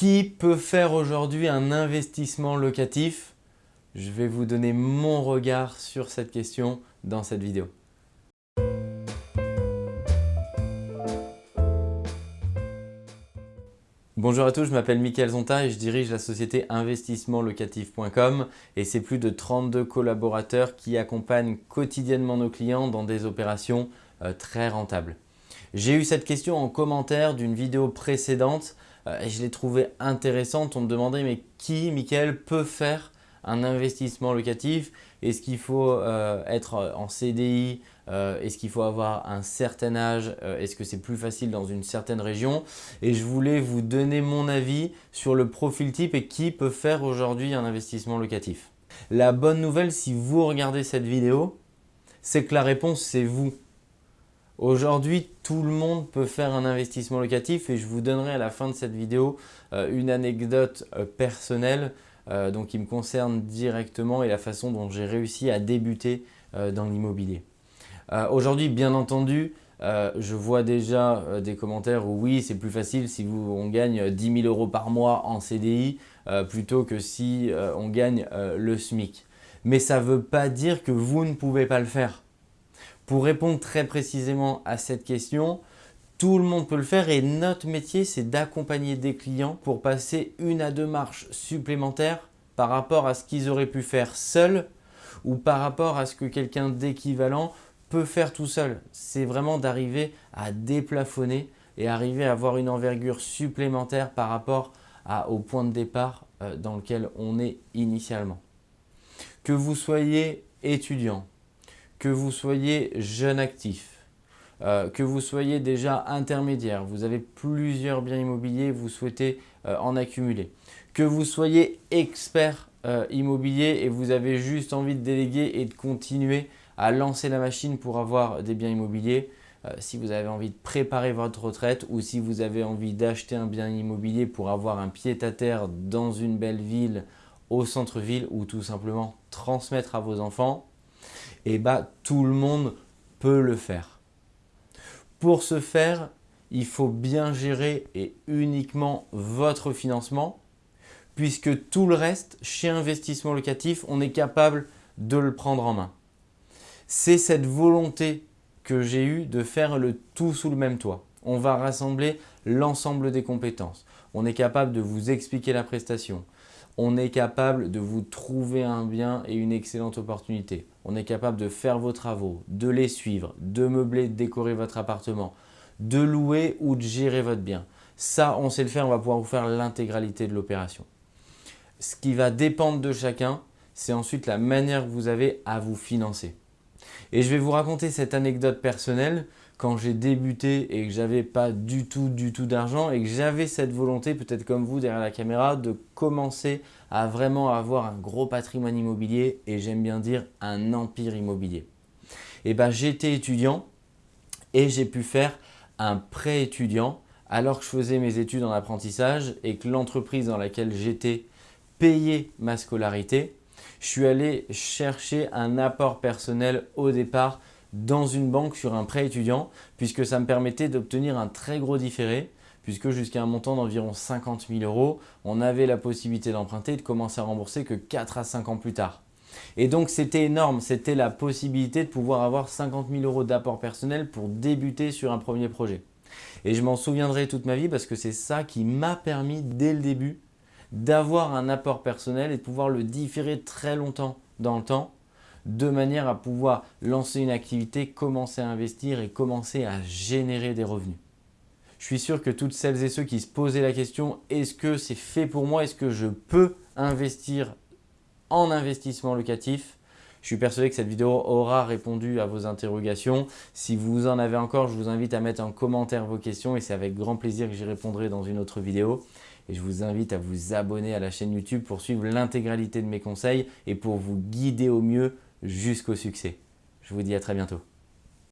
Qui peut faire aujourd'hui un investissement locatif? Je vais vous donner mon regard sur cette question dans cette vidéo. Bonjour à tous, je m'appelle Mickaël Zonta et je dirige la société investissementlocatif.com et c'est plus de 32 collaborateurs qui accompagnent quotidiennement nos clients dans des opérations euh, très rentables. J'ai eu cette question en commentaire d'une vidéo précédente euh, et je l'ai trouvée intéressante. On me demandait mais qui, Mickaël, peut faire un investissement locatif? Est-ce qu'il faut euh, être en CDI euh, Est-ce qu'il faut avoir un certain âge? Est-ce que c'est plus facile dans une certaine région? Et je voulais vous donner mon avis sur le profil type et qui peut faire aujourd'hui un investissement locatif. La bonne nouvelle, si vous regardez cette vidéo, c'est que la réponse, c'est vous. Aujourd'hui, tout le monde peut faire un investissement locatif et je vous donnerai à la fin de cette vidéo une anecdote personnelle euh, donc qui me concerne directement et la façon dont j'ai réussi à débuter euh, dans l'immobilier. Euh, aujourd'hui, bien entendu, je vois déjà des commentaires où oui, c'est plus facile si on gagne 10 000 euros par mois en CDI plutôt que si on gagne le SMIC. Mais ça ne veut pas dire que vous ne pouvez pas le faire. Pour répondre très précisément à cette question, tout le monde peut le faire et notre métier, c'est d'accompagner des clients pour passer une à deux marches supplémentaires par rapport à ce qu'ils auraient pu faire seuls ou par rapport à ce que quelqu'un d'équivalent peut faire tout seul. C'est vraiment d'arriver à déplafonner et arriver à avoir une envergure supplémentaire par rapport au point de départ euh, dans lequel on est initialement. Que vous soyez étudiant, que vous soyez jeune actif, euh, que vous soyez déjà intermédiaire, vous avez plusieurs biens immobiliers, vous souhaitez euh, en accumuler. Que vous soyez expert euh, immobilier et vous avez juste envie de déléguer et de continuer à lancer la machine pour avoir des biens immobiliers, si vous avez envie de préparer votre retraite ou si vous avez envie d'acheter un bien immobilier pour avoir un pied-à-terre dans une belle ville, au centre-ville ou tout simplement transmettre à vos enfants, et eh bah, tout le monde peut le faire. Pour ce faire, il faut bien gérer et uniquement votre financement puisque tout le reste, chez Investissement Locatif, on est capable de le prendre en main. C'est cette volonté que j'ai eue de faire le tout sous le même toit. On va rassembler l'ensemble des compétences. On est capable de vous expliquer la prestation, on est capable de vous trouver un bien et une excellente opportunité. On est capable de faire vos travaux, de les suivre, de meubler, de décorer votre appartement, de louer ou de gérer votre bien. Ça, on sait le faire, on va pouvoir vous faire l'intégralité de l'opération. Ce qui va dépendre de chacun, c'est ensuite la manière que vous avez à vous financer. Et je vais vous raconter cette anecdote personnelle quand j'ai débuté et que j'avais pas du tout, du tout d'argent et que j'avais cette volonté, peut-être comme vous derrière la caméra, de commencer à vraiment avoir un gros patrimoine immobilier et j'aime bien dire un empire immobilier. Et ben j'étais étudiant et j'ai pu faire un prêt étudiant alors que je faisais mes études en apprentissage et que l'entreprise dans laquelle j'étais payait ma scolarité, je suis allé chercher un apport personnel au départ dans une banque sur un prêt étudiant puisque ça me permettait d'obtenir un très gros différé puisque jusqu'à un montant d'environ 50 000 euros, on avait la possibilité d'emprunter et de commencer à rembourser que 4 à 5 ans plus tard. Et donc c'était énorme, c'était la possibilité de pouvoir avoir 50 000 euros d'apport personnel pour débuter sur un premier projet. Et je m'en souviendrai toute ma vie parce que c'est ça qui m'a permis dès le début d'avoir un apport personnel et de pouvoir le différer très longtemps dans le temps de manière à pouvoir lancer une activité, commencer à investir et commencer à générer des revenus. Je suis sûr que toutes celles et ceux qui se posaient la question « est-ce que c'est fait pour moi Est-ce que je peux investir en investissement locatif ?» Je suis persuadé que cette vidéo aura répondu à vos interrogations. Si vous en avez encore, je vous invite à mettre en commentaire vos questions et c'est avec grand plaisir que j'y répondrai dans une autre vidéo. Et je vous invite à vous abonner à la chaîne YouTube pour suivre l'intégralité de mes conseils et pour vous guider au mieux jusqu'au succès. Je vous dis à très bientôt.